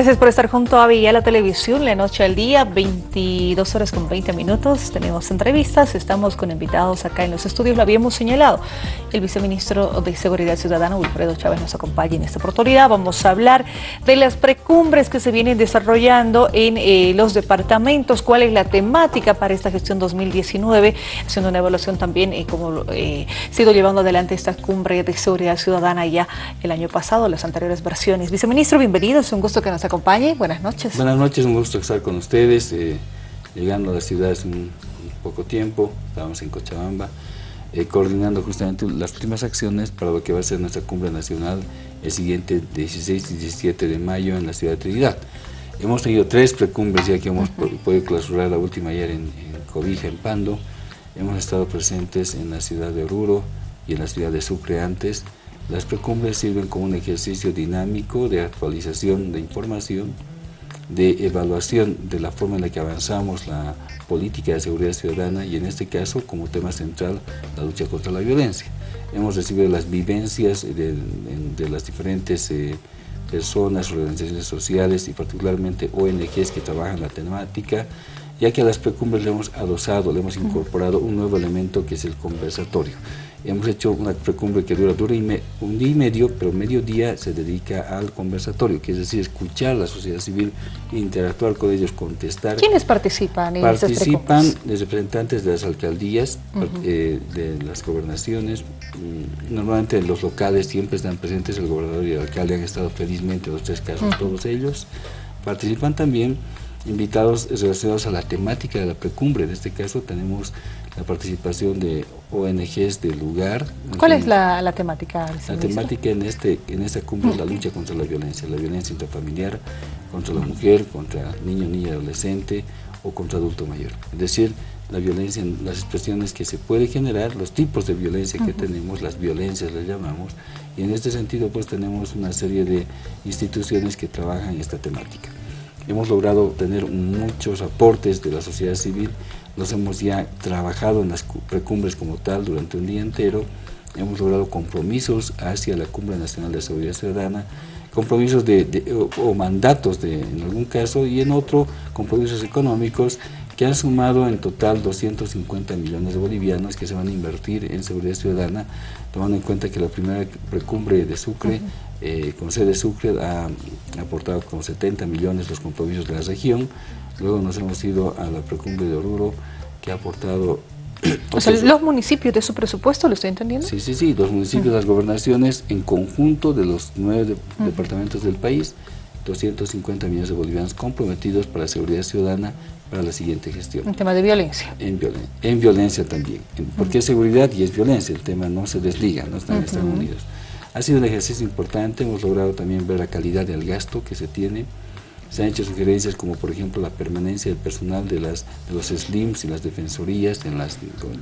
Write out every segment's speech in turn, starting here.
Gracias por estar junto a Vía la Televisión, la noche al día, 22 horas con 20 minutos. Tenemos entrevistas, estamos con invitados acá en los estudios, lo habíamos señalado. El viceministro de Seguridad Ciudadana, Wilfredo Chávez, nos acompaña en esta oportunidad. Vamos a hablar de las precumbres que se vienen desarrollando en eh, los departamentos, cuál es la temática para esta gestión 2019, haciendo una evaluación también eh, como eh, sido llevando adelante esta cumbre de seguridad ciudadana ya el año pasado, las anteriores versiones. Viceministro, bienvenido, es un gusto que nos acompañe. Buenas noches. Buenas noches, un gusto estar con ustedes. Eh, llegando a la ciudad hace un, poco tiempo, estábamos en Cochabamba, eh, coordinando justamente las últimas acciones para lo que va a ser nuestra cumbre nacional el siguiente 16 y 17 de mayo en la ciudad de Trinidad. Hemos tenido tres precumbres ya que hemos podido clausurar la última ayer en, en Cobija, en Pando. Hemos estado presentes en la ciudad de Oruro y en la ciudad de Sucre antes, las precumbres sirven como un ejercicio dinámico de actualización de información, de evaluación de la forma en la que avanzamos la política de seguridad ciudadana y en este caso como tema central la lucha contra la violencia. Hemos recibido las vivencias de, las diferentes eh, personas, organizaciones sociales y particularmente ONGs que trabajan la temática, ya que a las precumbres le hemos adosado, le hemos incorporado un nuevo elemento que es el conversatorio. Hemos hecho una precumbre que dura, dura un día y medio, pero medio día se dedica al conversatorio, que es decir, escuchar a la sociedad civil, interactuar con ellos, contestar. ¿Quiénes participan en Participan los representantes de las alcaldías, eh, de las gobernaciones, mm, normalmente en los locales siempre están presentes el gobernador y el alcalde, han estado felizmente en los tres casos todos ellos. Participan también invitados relacionados a la temática de la precumbre. En este caso tenemos la participación de ONGs del lugar. ¿Cuál es la, la temática? La temática en, este, en esta cumbre es la lucha contra la violencia, la violencia intrafamiliar, contra la mujer, contra niño, niña, adolescente o contra adulto mayor. Es decir, la violencia, las expresiones que se puede generar, los tipos de violencia que tenemos, las violencias las llamamos, y en este sentido pues tenemos una serie de instituciones que trabajan esta temática. Hemos logrado tener muchos aportes de la sociedad civil, nos hemos ya trabajado en las precumbres como tal durante un día entero, hemos logrado compromisos hacia la Cumbre Nacional de Seguridad Ciudadana, compromisos de, o, mandatos de, en algún caso y en otro compromisos económicos que han sumado en total 250 millones de bolivianos que se van a invertir en seguridad ciudadana, tomando en cuenta que la primera precumbre de Sucre eh, con sede Sucre ha aportado con 70 millones los compromisos de la región, luego nos hemos ido a la precumbre de Oruro, que ha aportado... O sea, los municipios de su presupuesto, ¿lo estoy entendiendo? Sí, sí, sí, los municipios, las gobernaciones, en conjunto de los nueve departamentos del país, 250 millones de bolivianos comprometidos para la seguridad ciudadana para la siguiente gestión. En tema de violencia. En, en violencia también, porque es seguridad y es violencia, el tema no se desliga, no están, están unidos. Ha sido un ejercicio importante, hemos logrado también ver la calidad del gasto que se tiene, se han hecho sugerencias como por ejemplo la permanencia del personal de, las, de los SLIMs y las defensorías en las,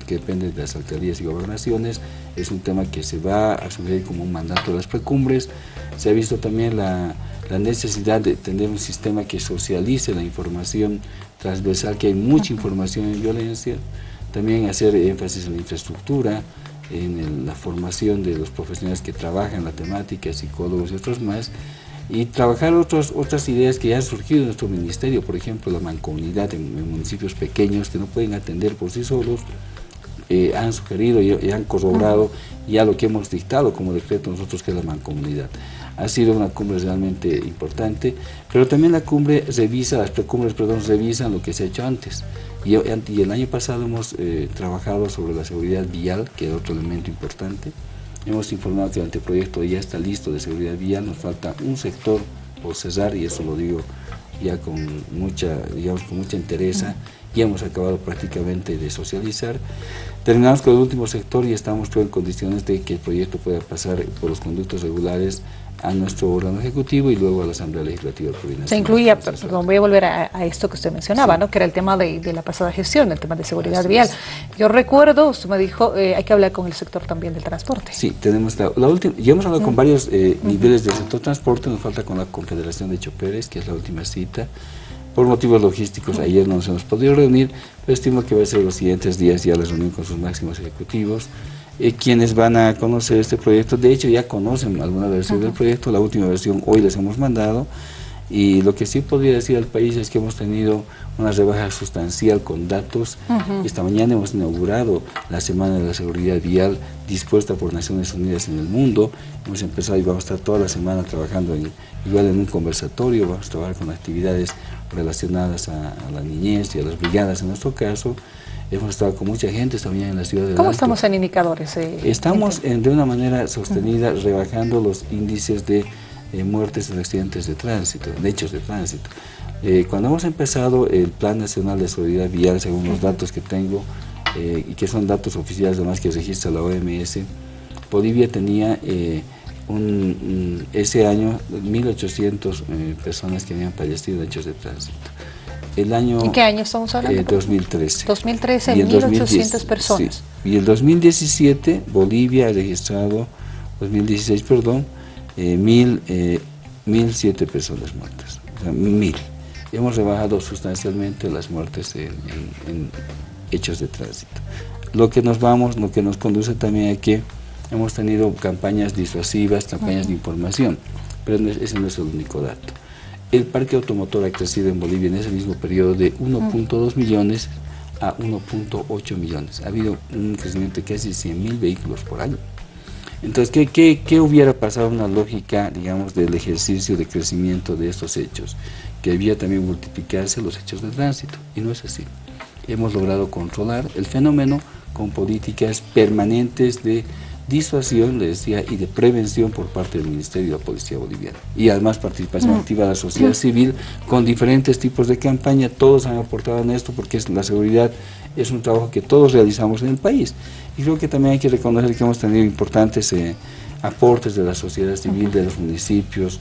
que dependen de las alcaldías y gobernaciones, es un tema que se va a asumir como un mandato de las precumbres, se ha visto también la, la necesidad de tener un sistema que socialice la información transversal, que hay mucha información en violencia, también hacer énfasis en la infraestructura, en la formación de los profesionales que trabajan la temática, psicólogos y otros más, y trabajar otros, otras ideas que ya han surgido en nuestro ministerio, por ejemplo, la mancomunidad en, municipios pequeños que no pueden atender por sí solos, eh, han sugerido y, han corroborado ya lo que hemos dictado como decreto nosotros que es la mancomunidad. Ha sido una cumbre realmente importante, pero también la cumbre revisa, las precumbres, perdón, revisan lo que se ha hecho antes. Y, el año pasado hemos eh, trabajado sobre la seguridad vial, que es otro elemento importante. Hemos informado que el anteproyecto ya está listo de seguridad vial, nos falta un sector por cesar y eso lo digo ya con mucha, digamos, con mucha entereza. Ya hemos acabado prácticamente de socializar. Terminamos con el último sector y estamos en condiciones de que el proyecto pueda pasar por los conductos regulares a nuestro órgano ejecutivo y luego a la Asamblea Legislativa Se incluía, perdón, voy a volver a, esto que usted mencionaba, ¿no? que era el tema de, la pasada gestión, el tema de seguridad vial. Yo recuerdo, usted me dijo, eh, hay que hablar con el sector también del transporte. Sí, tenemos la, última, ya hemos hablado con varios eh, niveles del sector transporte, nos falta con la Confederación de Choperes, que es la última cita. Por motivos logísticos, ayer no nos hemos podido reunir, pero estimo que va a ser los siguientes días ya la reunión con sus máximos ejecutivos. Eh, quienes van a conocer este proyecto, de hecho ya conocen alguna versión del proyecto, la última versión hoy les hemos mandado, Y lo que sí podría decir al país es que hemos tenido una rebaja sustancial con datos. Esta mañana hemos inaugurado la Semana de la Seguridad Vial dispuesta por Naciones Unidas en el mundo. Hemos empezado y vamos a estar toda la semana trabajando en, igual en un conversatorio, vamos a trabajar con actividades relacionadas a, la niñez y a las brigadas en nuestro caso. Hemos estado con mucha gente también en la ciudad de ¿Cómo estamos en indicadores? Eh, estamos de una manera sostenida rebajando los índices de eh, muertes en accidentes de tránsito, en hechos de tránsito. Eh, cuando hemos empezado el Plan Nacional de Seguridad Vial, según los datos que tengo, y que son datos oficiales además que registra la OMS, Bolivia tenía un, ese año 1.800 personas que habían fallecido en hechos de tránsito. El año, ¿En qué año estamos hablando? 2013. 2013, 1.800 personas. Y el 2017 Bolivia ha registrado, 2016 perdón, eh, mil, eh, mil siete personas muertas, mil. Hemos rebajado sustancialmente las muertes en, hechos de tránsito. Lo que nos vamos, lo que nos conduce también a que hemos tenido campañas disuasivas, campañas de información, pero ese no es el único dato. El parque automotor ha crecido en Bolivia en ese mismo periodo de 1.2 millones a 1.8 millones. Ha habido un crecimiento de casi 100 mil vehículos por año. Entonces, ¿qué, qué, hubiera pasado una lógica, digamos, del ejercicio de crecimiento de estos hechos? Que debía también multiplicarse los hechos de tránsito, y no es así. Hemos logrado controlar el fenómeno con políticas permanentes de disuasión, le decía, y de prevención por parte del Ministerio de la Policía Boliviana. Y además participación activa de la sociedad civil con diferentes tipos de campaña, todos han aportado en esto porque es, la seguridad es un trabajo que todos realizamos en el país. Y creo que también hay que reconocer que hemos tenido importantes eh, aportes de la sociedad civil, de los municipios,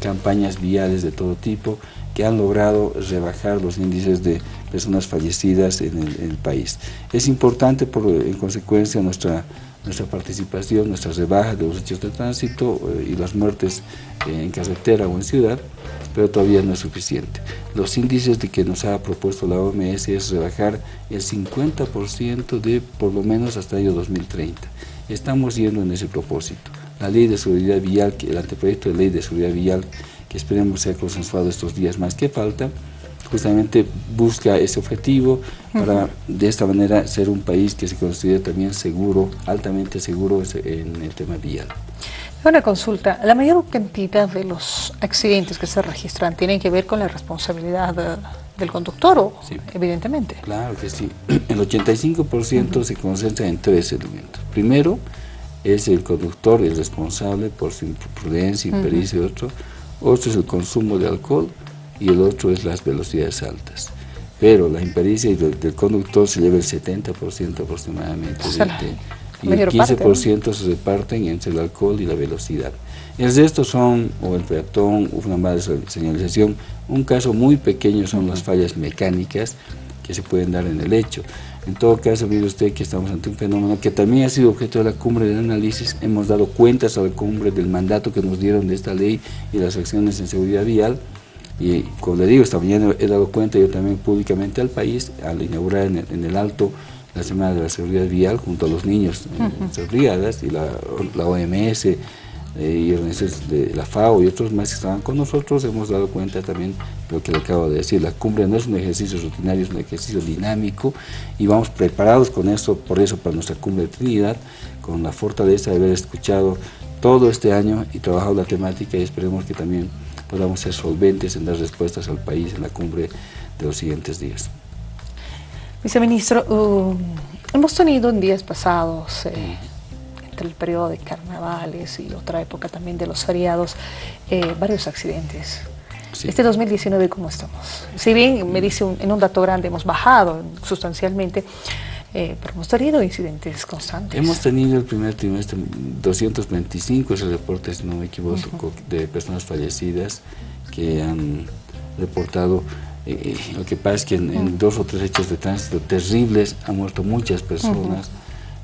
campañas viales de todo tipo, que han logrado rebajar los índices de personas fallecidas en el, país. Es importante, por, en consecuencia, nuestra nuestra participación, nuestras rebajas de los hechos de tránsito eh, y las muertes en carretera o en ciudad, pero todavía no es suficiente. Los índices de que nos ha propuesto la OMS es rebajar el 50% de por lo menos hasta el año 2030. Estamos yendo en ese propósito. La ley de seguridad vial, el anteproyecto de ley de seguridad vial, que esperemos sea consensuado estos días más que falta, justamente busca ese objetivo para de esta manera ser un país que se considere también seguro, altamente seguro en el tema vial. Una consulta, la mayor cantidad de los accidentes que se registran tienen que ver con la responsabilidad del conductor, ¿o? evidentemente. Claro que sí. El 85% se concentra en tres elementos. Primero, es el conductor el responsable por su imprudencia, impericia y otro. Otro es el consumo de alcohol y el otro es las velocidades altas. Pero la impericia del, conductor se lleva el 70% aproximadamente y el 15% se reparten entre el alcohol y la velocidad. El resto son, o el peatón, una mala señalización, un caso muy pequeño son las fallas mecánicas que se pueden dar en el hecho. En todo caso, mire usted que estamos ante un fenómeno que también ha sido objeto de la cumbre del análisis. Hemos dado cuentas a la cumbre del mandato que nos dieron de esta ley y las acciones en seguridad vial. Y como le digo, esta mañana he dado cuenta yo también públicamente al país, al inaugurar en el, Alto la Semana de la Seguridad Vial junto a los niños en brigadas y la, OMS eh, y de la FAO y otros más que estaban con nosotros, hemos dado cuenta también de lo que le acabo de decir, la cumbre no es un ejercicio rutinario, es un ejercicio dinámico y vamos preparados con esto, por eso para nuestra cumbre de Trinidad, con la fortaleza de haber escuchado todo este año y trabajado la temática y esperemos que también podamos ser solventes en dar respuestas al país en la cumbre de los siguientes días. Viceministro, uh, hemos tenido en días pasados, eh, entre el periodo de carnavales y otra época también de los feriados, eh, varios accidentes. Este 2019, ¿cómo estamos? Si bien me dice en un dato grande hemos bajado sustancialmente, eh, pero hemos tenido incidentes constantes. Hemos tenido el primer trimestre 225, ese reporte, si no me equivoco, de personas fallecidas que han reportado. Eh, lo que pasa es que en, dos o tres hechos de tránsito terribles han muerto muchas personas.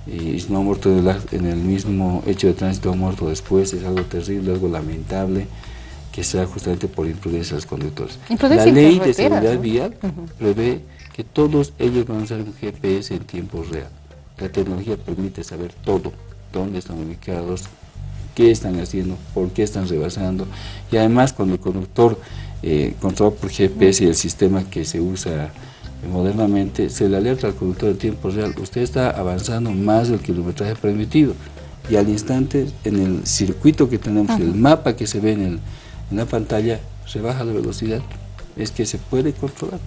Y si no han muerto en el mismo hecho de tránsito, han muerto después, es algo terrible, algo lamentable que sea justamente por imprudencia de los conductores. La ley de seguridad vial prevé que todos ellos van a usar un GPS en tiempo real. La tecnología permite saber todo, dónde están ubicados, qué están haciendo, por qué están rebasando. Y además cuando el conductor eh, controlado por GPS y el sistema que se usa modernamente, se le alerta al conductor en tiempo real, usted está avanzando más del kilometraje permitido y al instante en el circuito que tenemos, el mapa que se ve en, en la pantalla, se baja la velocidad, es que se puede controlar.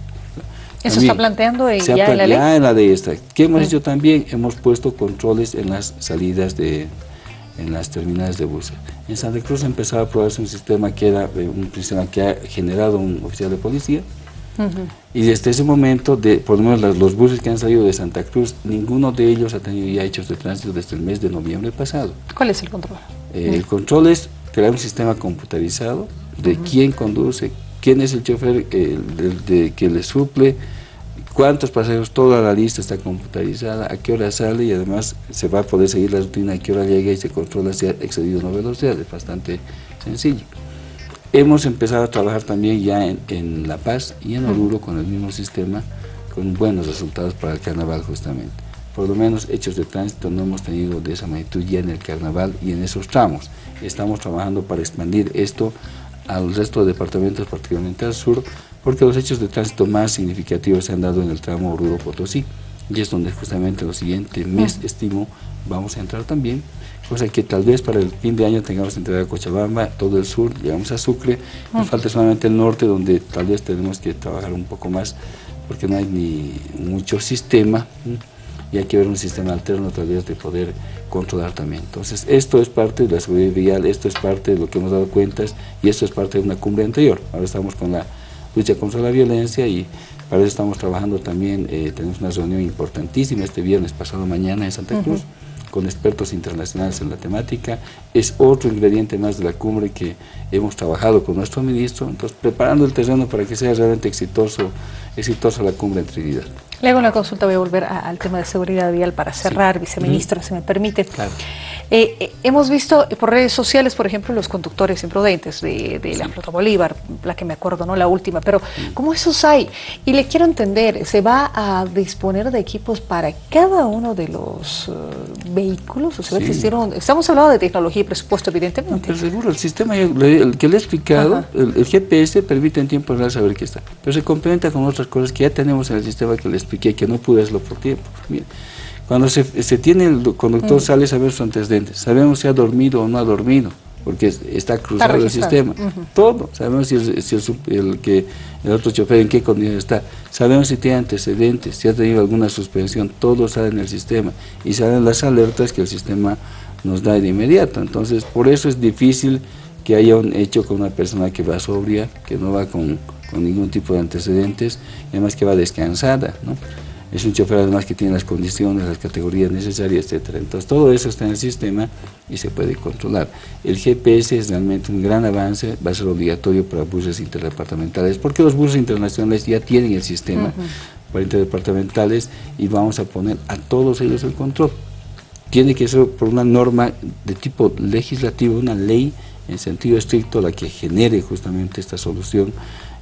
¿Eso está planteando ya en la ley? Ya en la de esta. ¿Qué hemos hecho también? Hemos puesto controles en las salidas de, en las terminales de buses. En Santa Cruz empezaba a probarse un sistema que era eh, un sistema que ha generado un oficial de policía, y desde ese momento, de, por lo menos los, buses que han salido de Santa Cruz, ninguno de ellos ha tenido ya hechos de tránsito desde el mes de noviembre pasado. ¿Cuál es el control? Eh, el control es crear un sistema computarizado de quién conduce, quién es el chofer que le suple, cuántos pasajeros, toda la lista está computarizada, a qué hora sale y además se va a poder seguir la rutina, a qué hora llega y se controla si ha excedido una velocidad, es bastante sencillo. Hemos empezado a trabajar también ya en, La Paz y en Oruro con el mismo sistema, con buenos resultados para el carnaval justamente. Por lo menos hechos de tránsito no hemos tenido de esa magnitud ya en el carnaval y en esos tramos. Estamos trabajando para expandir esto al resto de departamentos, particularmente al sur, porque los hechos de tránsito más significativos se han dado en el tramo Oruro-Potosí, y es donde justamente el siguiente mes, estimo, vamos a entrar también, cosa que tal vez para el fin de año tengamos entrega a Cochabamba, todo el sur, llegamos a Sucre, nos falta solamente el norte, donde tal vez tenemos que trabajar un poco más, porque no hay ni mucho sistema, y hay que ver un sistema alterno tal vez de poder controlar también. Entonces, esto es parte de la seguridad vial, esto es parte de lo que hemos dado cuentas, y esto es parte de una cumbre anterior. Ahora estamos con la lucha contra la violencia y para eso estamos trabajando también, eh, tenemos una reunión importantísima este viernes pasado mañana en Santa Cruz, con expertos internacionales en la temática, es otro ingrediente más de la cumbre que hemos trabajado con nuestro ministro, entonces preparando el terreno para que sea realmente exitoso, exitosa la cumbre en Trinidad. Le hago una consulta, voy a volver al tema de seguridad vial para cerrar, viceministro, si me permite. Claro. Eh, eh, hemos visto por redes sociales, por ejemplo, los conductores imprudentes de, la flota Bolívar, la que me acuerdo, no la última, pero ¿cómo esos hay? Y le quiero entender, ¿se va a disponer de equipos para cada uno de los eh, vehículos? O sea, estamos hablando de tecnología y presupuesto, evidentemente. pero seguro, el sistema el que le he explicado, el, GPS permite en tiempo real saber qué está, pero se complementa con otras cosas que ya tenemos en el sistema que le expliqué, que no pude hacerlo por tiempo. Cuando se, tiene el conductor, mm. sale sabemos sus antecedentes, sabemos si ha dormido o no ha dormido, porque está cruzado el sistema. Todo, sabemos si, el, que, el otro chofer en qué condición está, sabemos si tiene antecedentes, si ha tenido alguna suspensión, todo sale en el sistema y salen las alertas que el sistema nos da de inmediato. Entonces, por eso es difícil que haya un hecho con una persona que va sobria, que no va con, con ningún tipo de antecedentes, y además que va descansada, ¿no? Es un chofer además que tiene las condiciones, las categorías necesarias, etcétera. Entonces todo eso está en el sistema y se puede controlar. El GPS es realmente un gran avance, va a ser obligatorio para buses interdepartamentales, porque los buses internacionales ya tienen el sistema para interdepartamentales y vamos a poner a todos ellos el control. Tiene que ser por una norma de tipo legislativo, una ley en sentido estricto la que genere justamente esta solución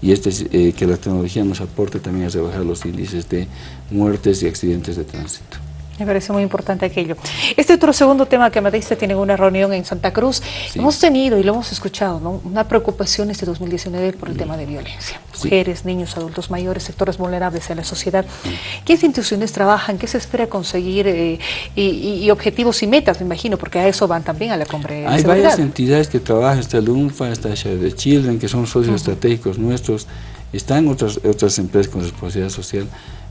y este, eh, que la tecnología nos aporte también a rebajar los índices de muertes y accidentes de tránsito. Me parece muy importante aquello. Este otro segundo tema que me dice tiene una reunión en Santa Cruz. Hemos tenido y lo hemos escuchado, ¿no? una preocupación este 2019 por el tema de violencia. Mujeres, niños, adultos mayores, sectores vulnerables en la sociedad. ¿Qué instituciones trabajan? ¿Qué se espera conseguir? Eh, y, objetivos y metas, me imagino, porque a eso van también a la cumbre. Hay varias entidades que trabajan, está el UNFA, está Share de Children, que son socios estratégicos nuestros. Están otras, otras empresas con responsabilidad social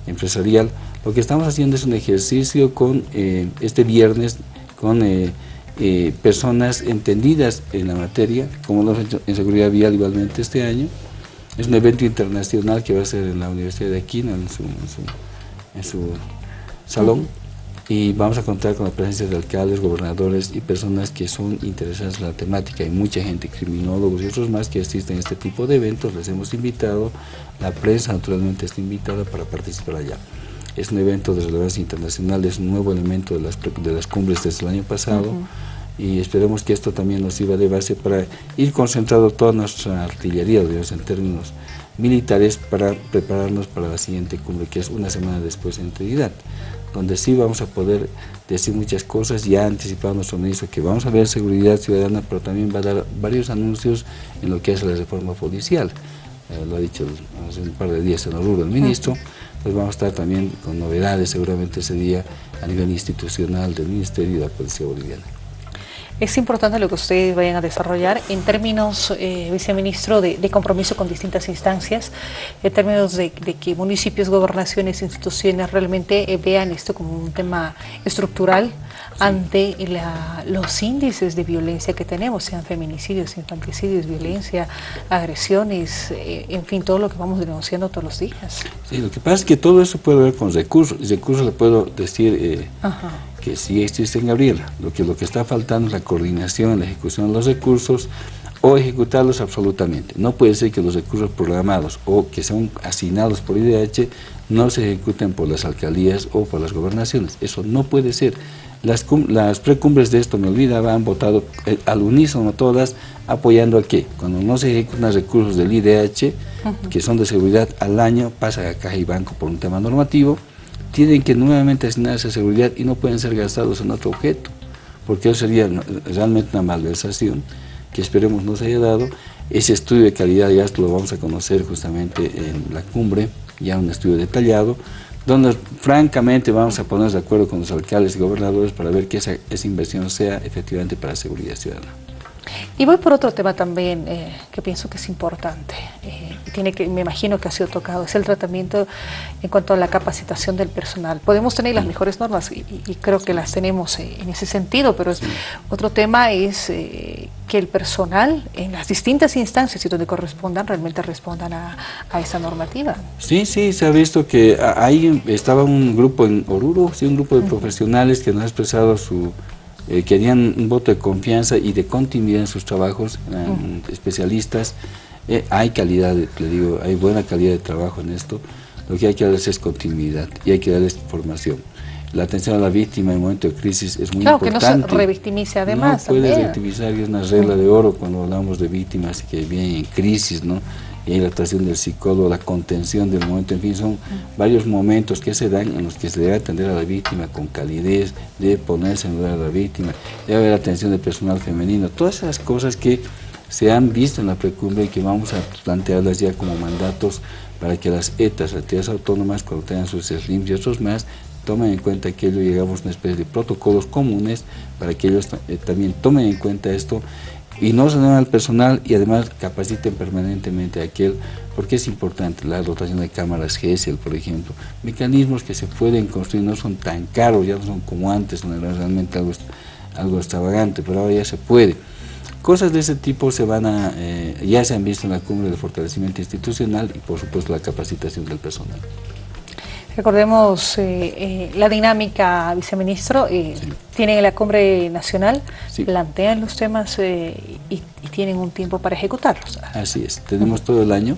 empresarial. Lo que estamos haciendo es un ejercicio con eh, este viernes con eh, eh, personas entendidas en la materia, como lo hemos hecho en seguridad vial igualmente este año. Es un evento internacional que va a ser en la Universidad de Aquino, en su, en su, salón y vamos a contar con la presencia de alcaldes, gobernadores y personas que son interesadas en la temática. Hay mucha gente, criminólogos y otros más que asisten a este tipo de eventos, les hemos invitado, la prensa naturalmente está invitada para participar allá. Es un evento de relevancia internacional, es un nuevo elemento de las, de las cumbres desde el año pasado y esperemos que esto también nos sirva de base para ir concentrando toda nuestra artillería, digamos, en términos militares, para prepararnos para la siguiente cumbre, que es una semana después en Trinidad donde sí vamos a poder decir muchas cosas, ya anticipado nuestro ministro que vamos a ver seguridad ciudadana, pero también va a dar varios anuncios en lo que es la reforma policial, eh, lo ha dicho hace un par de días en Oruro el ministro, pues vamos a estar también con novedades seguramente ese día a nivel institucional del Ministerio de la Policía Boliviana. Es importante lo que ustedes vayan a desarrollar en términos, eh, viceministro, de, compromiso con distintas instancias, en términos de, que municipios, gobernaciones, instituciones realmente eh, vean esto como un tema estructural ante los índices de violencia que tenemos, sean feminicidios, infanticidios, violencia, agresiones, eh, en fin, todo lo que vamos denunciando todos los días. Sí, lo que pasa es que todo eso puede ver con recursos, y recursos le puedo decir... Ajá que sí existe en Gabriela. Lo que, lo que está faltando es la coordinación, la ejecución de los recursos o ejecutarlos absolutamente. No puede ser que los recursos programados o que son asignados por IDH no se ejecuten por las alcaldías o por las gobernaciones. Eso no puede ser. Las, las precumbres de esto, me olvidaba, han votado eh, al unísono todas apoyando a qué. Cuando no se ejecutan recursos del IDH, que son de seguridad al año, pasa a caja y banco por un tema normativo, tienen que nuevamente asignarse a seguridad y no pueden ser gastados en otro objeto, porque eso sería realmente una malversación que esperemos no se haya dado. Ese estudio de calidad ya lo vamos a conocer justamente en la cumbre, ya un estudio detallado, donde francamente vamos a ponernos de acuerdo con los alcaldes y gobernadores para ver que esa, esa inversión sea efectivamente para seguridad ciudadana. Y voy por otro tema también eh, que pienso que es importante, eh, tiene que, me imagino que ha sido tocado, es el tratamiento en cuanto a la capacitación del personal. Podemos tener las mejores normas y, creo que las tenemos eh, en ese sentido, pero otro tema es que el personal en las distintas instancias y donde correspondan realmente respondan a, esa normativa. Sí, sí, se ha visto que ahí estaba un grupo en Oruro, sí, un grupo de profesionales que nos ha expresado su eh, querían un voto de confianza y de continuidad en sus trabajos, eran especialistas, eh, hay calidad, le digo, hay buena calidad de trabajo en esto, lo que hay que darles es continuidad y hay que darles formación. La atención a la víctima en momento de crisis es muy importante. Claro, que no se revictimice además. No puede revictimizar, es una regla de oro cuando hablamos de víctimas que vienen en crisis, ¿no? y la actuación del psicólogo, la contención del momento, en fin, son varios momentos que se dan en los que se debe atender a la víctima con calidez, de ponerse en lugar de la víctima, debe haber atención del personal femenino, todas esas cosas que se han visto en la precumbre y que vamos a plantearlas ya como mandatos para que las ETAs, las entidades autónomas, cuando tengan sus SLIMs y otros más, tomen en cuenta aquello y llegamos a una especie de protocolos comunes para que ellos eh, también tomen en cuenta esto y no se den al personal y además capaciten permanentemente a aquel, porque es importante la dotación de cámaras GESEL, por ejemplo, mecanismos que se pueden construir, no son tan caros, ya no son como antes, no era realmente algo, algo extravagante, pero ahora ya se puede. Cosas de ese tipo se van a, eh, ya se han visto en la cumbre de fortalecimiento institucional y por supuesto la capacitación del personal. Recordemos eh, eh, la dinámica, viceministro, eh, tienen la cumbre nacional, plantean los temas y, tienen un tiempo para ejecutarlos. Así es, tenemos todo el año,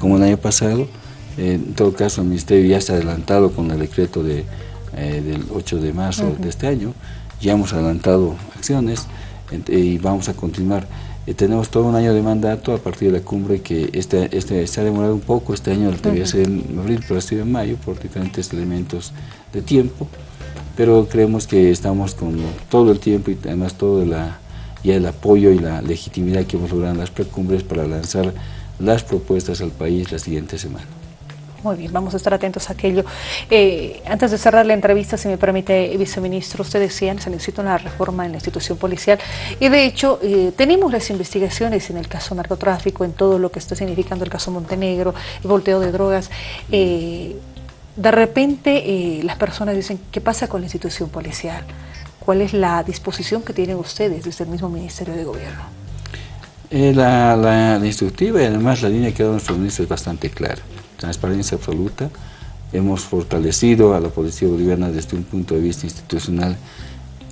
como el año pasado, en todo caso el Ministerio ya está adelantado con el decreto de, del 8 de marzo de este año, ya hemos adelantado acciones y vamos a continuar. Eh, tenemos todo un año de mandato a partir de la cumbre que este, este se ha demorado un poco, este año debería ser en abril, pero ha sido en mayo por diferentes elementos de tiempo, pero creemos que estamos con todo el tiempo y además todo la, ya el apoyo y la legitimidad que hemos logrado en las precumbres para lanzar las propuestas al país la siguiente semana. Muy bien, vamos a estar atentos a aquello. Eh, antes de cerrar la entrevista, si me permite, viceministro, usted decía, se necesita una reforma en la institución policial y de hecho eh, tenemos las investigaciones en el caso narcotráfico, en todo lo que está significando el caso Montenegro, el volteo de drogas. Eh, de repente las personas dicen, ¿qué pasa con la institución policial? ¿Cuál es la disposición que tienen ustedes desde el mismo Ministerio de Gobierno? la, la, instructiva y además la línea que ha dado nuestro ministro es bastante clara transparencia absoluta. Hemos fortalecido a la Policía Boliviana desde un punto de vista institucional.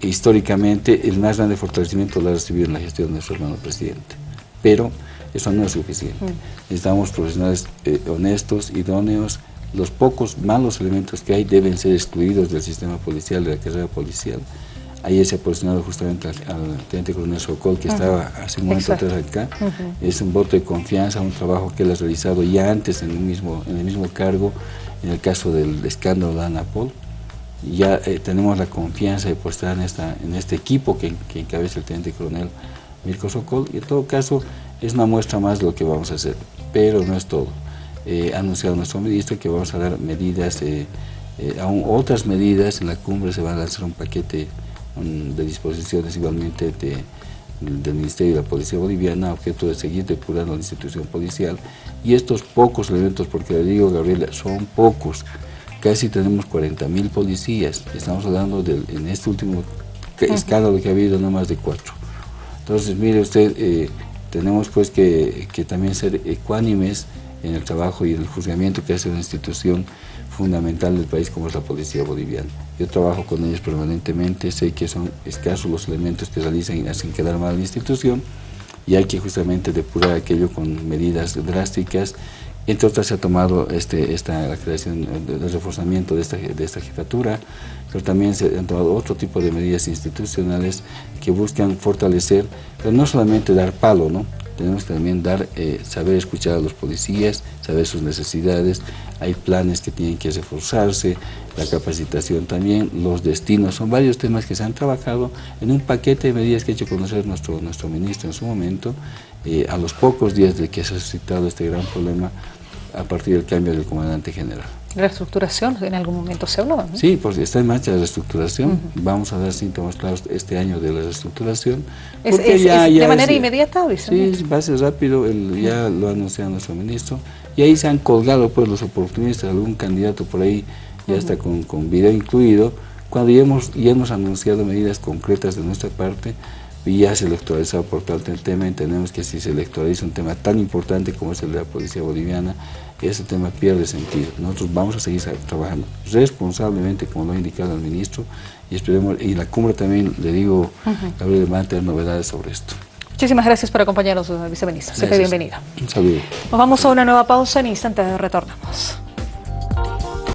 Históricamente, el más grande fortalecimiento lo ha recibido en la gestión de nuestro hermano presidente. Pero eso no es suficiente. Mm. Necesitamos profesionales eh, honestos, idóneos. Los pocos malos elementos que hay deben ser excluidos del sistema policial, de la carrera policial. Ahí se ha posicionado justamente al, teniente coronel Socol, que estaba hace un momento atrás acá. Es un voto de confianza, un trabajo que él ha realizado ya antes en el mismo, en el mismo cargo, en el caso del escándalo de Anapol. Ya eh, tenemos la confianza de postar en, esta, en este equipo que, que encabeza el teniente coronel Mirko Sokol. Y en todo caso, es una muestra más de lo que vamos a hacer, pero no es todo. Eh, ha anunciado nuestro ministro que vamos a dar medidas, eh, aún otras medidas, en la cumbre se va a lanzar un paquete de disposiciones igualmente del Ministerio de la Policía Boliviana, objeto de seguir depurando la institución policial, y estos pocos elementos, porque le digo, Gabriela, son pocos, casi tenemos 40 mil policías, estamos hablando de, en este último escándalo que ha habido no más de cuatro. Entonces, mire usted, eh, tenemos pues que, que, también ser ecuánimes en el trabajo y en el juzgamiento que hace una institución fundamental del país como es la policía boliviana. Yo trabajo con ellos permanentemente, sé que son escasos los elementos que realizan y hacen quedar mal la institución y hay que justamente depurar aquello con medidas drásticas entre otras se ha tomado este, esta, la creación, el reforzamiento de esta, de esta jefatura, pero también se han tomado otro tipo de medidas institucionales que buscan fortalecer, pero no solamente dar palo, ¿no? Tenemos que también dar, eh, saber escuchar a los policías, saber sus necesidades, hay planes que tienen que reforzarse, la capacitación también, los destinos, son varios temas que se han trabajado en un paquete de medidas que ha hecho conocer nuestro, nuestro ministro en su momento, eh, a los pocos días de que se ha suscitado este gran problema a partir del cambio del comandante general. ¿Reestructuración en algún momento se habló? Sí, pues está en marcha la reestructuración. Vamos a dar síntomas claros este año de la reestructuración. ¿Es, de manera inmediata? Sí, va a ser rápido, ya lo ha anunciado nuestro ministro. Y ahí se han colgado pues los oportunistas, algún candidato por ahí ya está con, con video incluido. Cuando ya hemos, ya hemos anunciado medidas concretas de nuestra parte, y ya se electoralizado por tanto el tema, entendemos que si se electoraliza un tema tan importante como es el de la policía boliviana, ese tema pierde sentido. Nosotros vamos a seguir trabajando responsablemente, como lo ha indicado el ministro, y esperemos, y la cumbre también, le digo, uh -huh. va a tener novedades sobre esto. Muchísimas gracias por acompañarnos, viceministro. Siempre bienvenido. Un saludo. Nos vamos a una nueva pausa, en instantes retornamos.